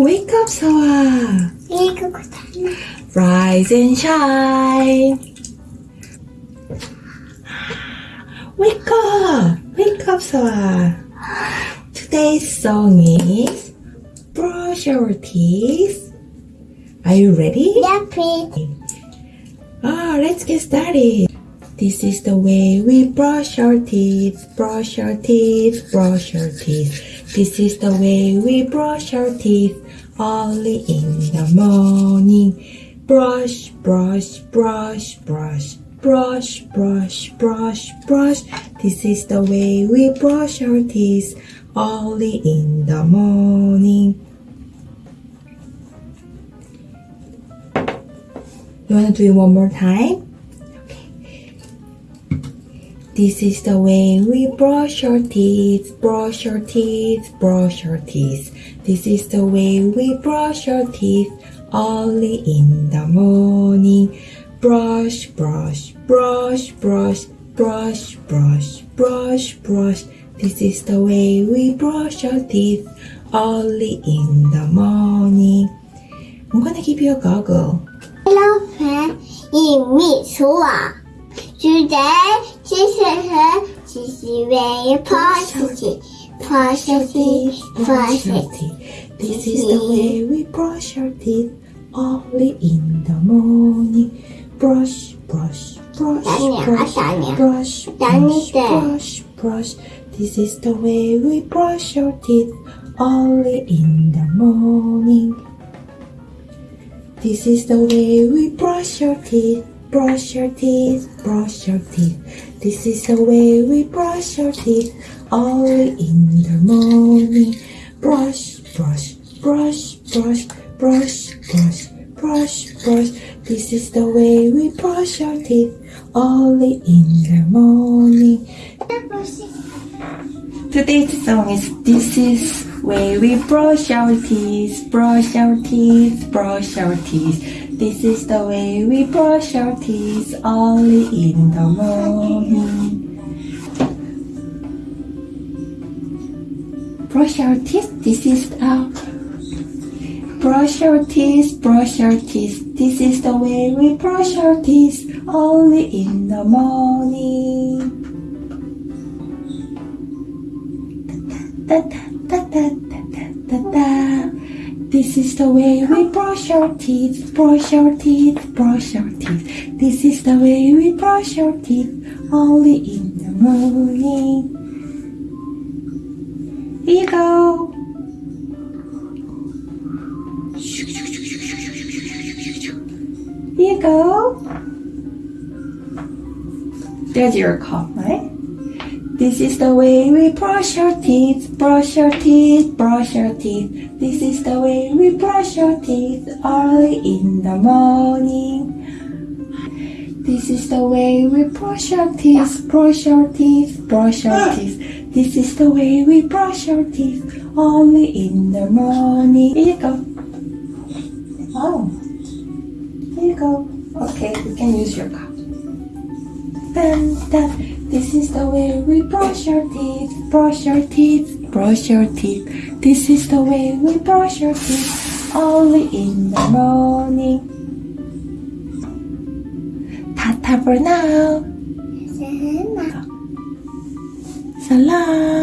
wake up, Sawa. Rise and shine. Wake up, wake up, Sawa. Today's song is Brush Your Teeth. Are you ready? Yeah, please. Ah, let's get started. This is the way we brush our teeth, brush our teeth, brush our teeth. This is the way we brush our teeth early in the morning. Brush, brush, brush, brush, brush, brush, brush, brush. This is the way we brush our teeth early in the morning. You wanna do it one more time? This is the way we brush our teeth, brush our teeth, brush our teeth. This is the way we brush our teeth early in the morning. Brush, brush, brush, brush, brush, brush, brush, brush. This is the way we brush our teeth early in the morning. I'm gonna give you a goggle. Hello, friend. It's me, what? Today, she said her she's very positive. teeth. positive. This is the way we brush our teeth only in the morning. Brush, brush, brush, brush, brush, brush, brush, brush. This is the way we brush our teeth only in the morning. This is the way we brush our teeth brush our teeth, brush our teeth. This is the way we brush our teeth early in the morning. Brush, brush, brush, brush, brush, brush, brush, brush. This is the way we brush our teeth early in the morning. Today's song is This is way we brush our teeth, brush our teeth, brush our teeth. This is the way we brush our teeth early in the morning. Brush our teeth, this is our Brush our teeth, brush our teeth, this is the way we brush our teeth only in the morning. Da, da, da, da, da, da, da, da. This is the way we brush our teeth, brush our teeth, brush our teeth. This is the way we brush our teeth only in the morning. Here you go. Here you go. There's your cup, right? This is the way we brush our teeth, brush our teeth, brush our teeth. This is the way we brush our teeth early in the morning. This is the way we brush our teeth, brush our teeth, brush our teeth. This is the way we brush our teeth early in the morning. Here you go. Oh, here you go. Okay, you can use your cup. Dun, dun. This is the way we brush our teeth, brush our teeth, brush our teeth. This is the way we brush our teeth early in the morning. Tata for now. Salam.